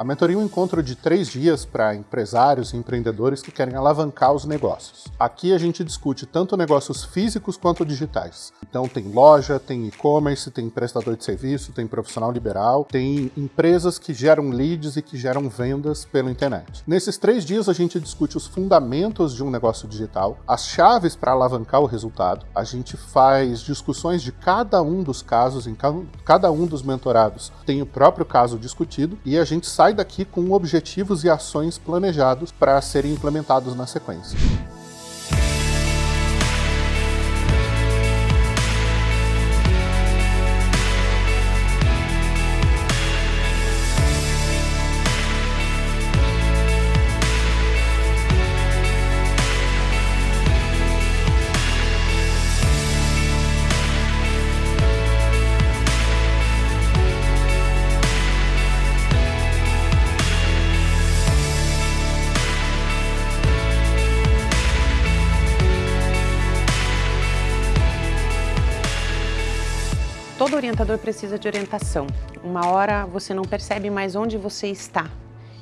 A mentoria é um encontro de três dias para empresários e empreendedores que querem alavancar os negócios. Aqui a gente discute tanto negócios físicos quanto digitais. Então tem loja, tem e-commerce, tem prestador de serviço, tem profissional liberal, tem empresas que geram leads e que geram vendas pela internet. Nesses três dias a gente discute os fundamentos de um negócio digital, as chaves para alavancar o resultado, a gente faz discussões de cada um dos casos, em cada um dos mentorados tem o próprio caso discutido e a gente sai sai daqui com objetivos e ações planejados para serem implementados na sequência. Todo orientador precisa de orientação. Uma hora você não percebe mais onde você está.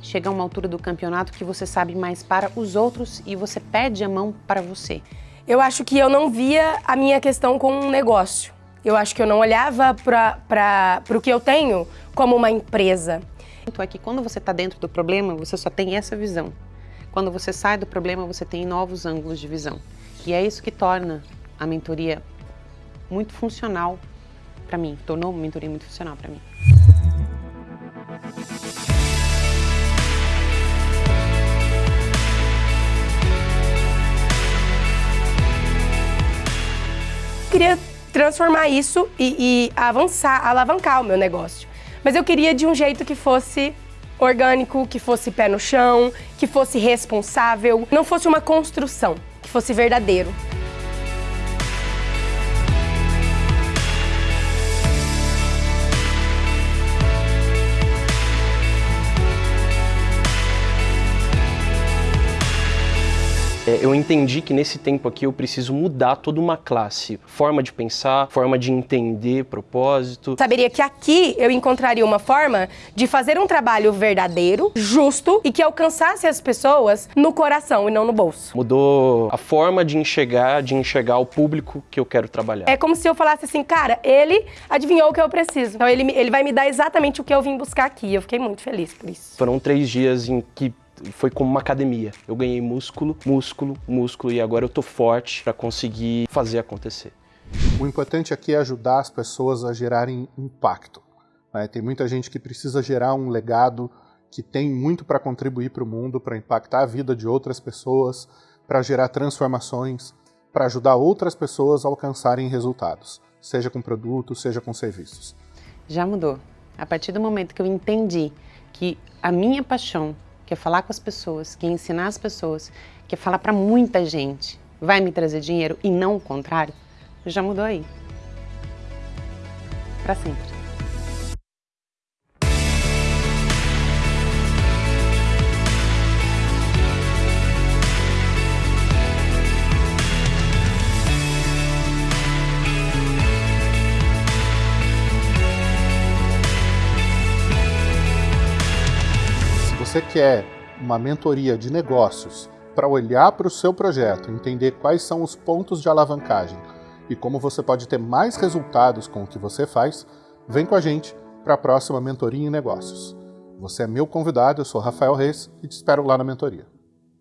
Chega a uma altura do campeonato que você sabe mais para os outros e você pede a mão para você. Eu acho que eu não via a minha questão como um negócio. Eu acho que eu não olhava para o que eu tenho como uma empresa. É que quando você está dentro do problema, você só tem essa visão. Quando você sai do problema, você tem novos ângulos de visão. E é isso que torna a mentoria muito funcional para mim, tornou mentoria muito funcional para mim. queria transformar isso e, e, avançar, alavancar o meu negócio. Mas eu queria de um jeito que fosse orgânico, que fosse pé no chão, que fosse responsável, não fosse uma construção, que fosse verdadeiro. É, eu entendi que nesse tempo aqui eu preciso mudar toda uma classe, forma de pensar, forma de entender propósito. Saberia que aqui eu encontraria uma forma de fazer um trabalho verdadeiro, justo e que alcançasse as pessoas no coração e não no bolso. Mudou a forma de enxergar, de enxergar o público que eu quero trabalhar. É como se eu falasse assim, cara, ele adivinhou o que eu preciso. Então ele, ele vai me dar exatamente o que eu vim buscar aqui. Eu fiquei muito feliz por isso. Foram três dias em que foi como uma academia. Eu ganhei músculo, músculo, músculo e agora eu tô forte para conseguir fazer acontecer. O importante aqui é ajudar as pessoas a gerarem impacto. Né? Tem muita gente que precisa gerar um legado que tem muito para contribuir para o mundo, para impactar a vida de outras pessoas, para gerar transformações, para ajudar outras pessoas a alcançarem resultados, seja com produtos, seja com serviços. Já mudou. A partir do momento que eu entendi que a minha paixão quer falar com as pessoas, quer ensinar as pessoas, quer falar para muita gente, vai me trazer dinheiro e não o contrário, já mudou aí. Para sempre. Você quer uma mentoria de negócios para olhar para o seu projeto, entender quais são os pontos de alavancagem e como você pode ter mais resultados com o que você faz, vem com a gente para a próxima mentoria em negócios. Você é meu convidado, eu sou Rafael Reis e te espero lá na mentoria.